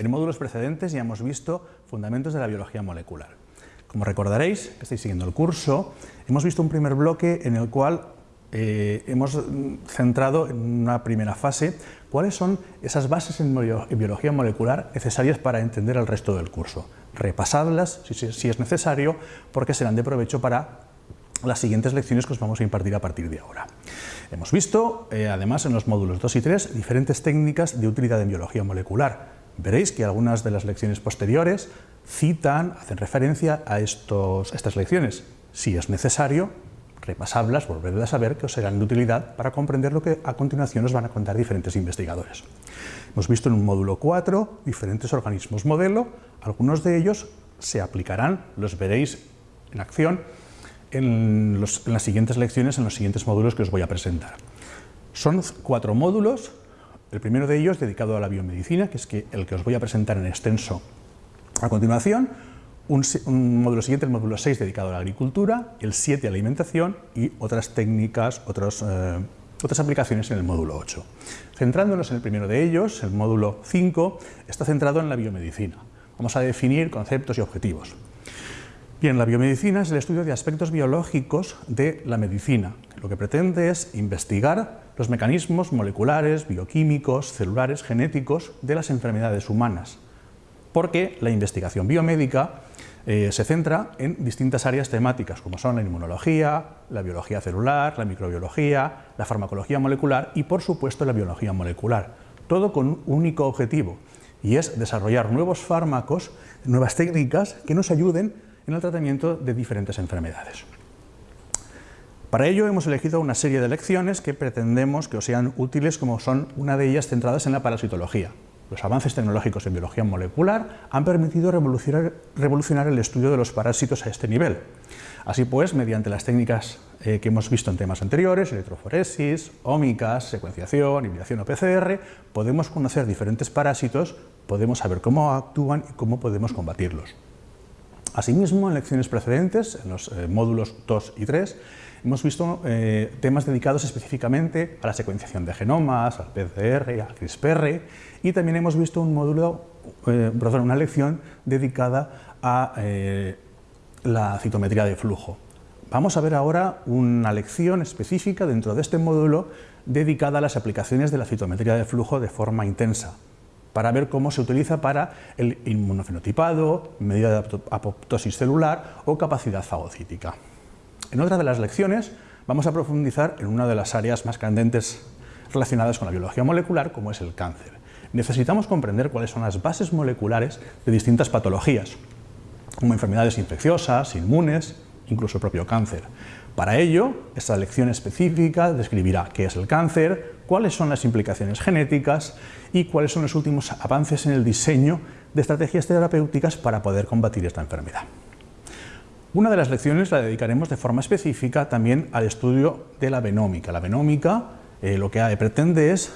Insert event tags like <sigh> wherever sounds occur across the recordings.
En módulos precedentes ya hemos visto fundamentos de la biología molecular. Como recordaréis, estáis siguiendo el curso, hemos visto un primer bloque en el cual eh, hemos centrado en una primera fase cuáles son esas bases en, biología molecular necesarias para entender el resto del curso. Repasadlas si, es necesario porque serán de provecho para las siguientes lecciones que os vamos a impartir a partir de ahora. Hemos visto, eh, además, en los módulos 2 y 3, diferentes técnicas de utilidad en biología molecular. Veréis que algunas de las lecciones posteriores citan, hacen referencia a estos, estas lecciones. Si es necesario, repasarlas, volverlas a ver, que os serán de utilidad para comprender lo que a continuación os van a contar diferentes investigadores. Hemos visto en un módulo 4 diferentes organismos modelo, algunos de ellos se aplicarán, los veréis en acción en, en las siguientes lecciones, en los siguientes módulos que os voy a presentar. Son cuatro módulos, el primero de ellos dedicado a la biomedicina, que es el que os voy a presentar en extenso a continuación, un, módulo siguiente, el módulo 6, dedicado a la agricultura, el 7 a la alimentación y otras técnicas, eh, otras aplicaciones en el módulo 8. Centrándonos en el primero de ellos, el módulo 5, está centrado en la biomedicina. Vamos a definir conceptos y objetivos. Bien, la biomedicina es el estudio de aspectos biológicos de la medicina. Lo que pretende es investigar los mecanismos moleculares, bioquímicos, celulares, genéticos de las enfermedades humanas, porque la investigación biomédica eh, se centra en distintas áreas temáticas, como son la inmunología, la biología celular, la microbiología, la farmacología molecular y, por supuesto, la biología molecular. Todo con un único objetivo, y es desarrollar nuevos fármacos, nuevas técnicas que nos ayuden en el tratamiento de diferentes enfermedades. Para ello hemos elegido una serie de lecciones que pretendemos que os sean útiles, como son una de ellas centradas en la parasitología. Los avances tecnológicos en biología molecular han permitido revolucionar, el estudio de los parásitos a este nivel. Así pues, mediante las técnicas eh, que hemos visto en temas anteriores, electroforesis, ómicas, secuenciación, hibridación o PCR, podemos conocer diferentes parásitos, podemos saber cómo actúan y cómo podemos combatirlos. Asimismo, en lecciones precedentes, en los eh, módulos 2 y 3, hemos visto eh, temas dedicados específicamente a la secuenciación de genomas, al PCR, al CRISPR, y también hemos visto un módulo, eh, una lección dedicada a la citometría de flujo. Vamos a ver ahora una lección específica dentro de este módulo dedicada a las aplicaciones de la citometría de flujo de forma intensa para ver cómo se utiliza para el inmunofenotipado, medida de apoptosis celular o capacidad fagocítica. En otra de las lecciones vamos a profundizar en una de las áreas más candentes relacionadas con la biología molecular, como es el cáncer. Necesitamos comprender cuáles son las bases moleculares de distintas patologías, como enfermedades infecciosas, inmunes, incluso el propio cáncer. Para ello, esta lección específica describirá qué es el cáncer, cuáles son las implicaciones genéticas y cuáles son los últimos avances en el diseño de estrategias terapéuticas para poder combatir esta enfermedad. Una de las lecciones la dedicaremos de forma específica también al estudio de la venómica. La venómica eh, lo que pretende es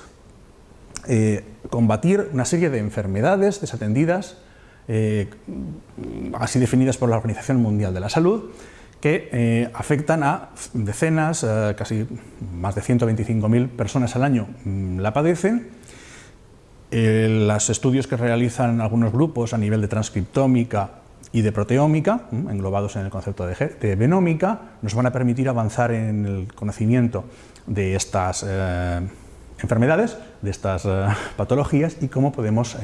eh, combatir una serie de enfermedades desatendidas, eh, así definidas por la Organización Mundial de la Salud, que eh, afectan a decenas, eh, casi más de 125.000 personas al año mm, la padecen. Eh, los estudios que realizan algunos grupos a nivel de transcriptómica y de proteómica, mm, englobados en el concepto de, de, nos van a permitir avanzar en el conocimiento de estas enfermedades, de estas <laughs> patologías y cómo podemos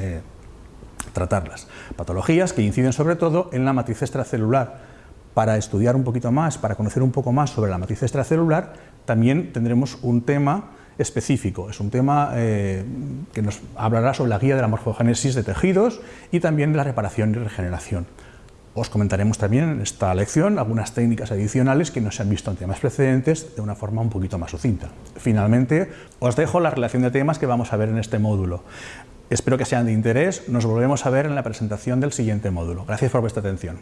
tratarlas. Patologías que inciden sobre todo en la matriz extracelular, para estudiar un poquito más, para conocer un poco más sobre la matriz extracelular, también tendremos un tema específico. Es un tema eh, que nos hablará sobre la guía de la morfogénesis de tejidos y también de la reparación y regeneración. Os comentaremos también en esta lección algunas técnicas adicionales que no se han visto en temas precedentes de una forma un poquito más sucinta. Finalmente, os dejo la relación de temas que vamos a ver en este módulo. Espero que sean de interés. Nos volvemos a ver en la presentación del siguiente módulo. Gracias por vuestra atención.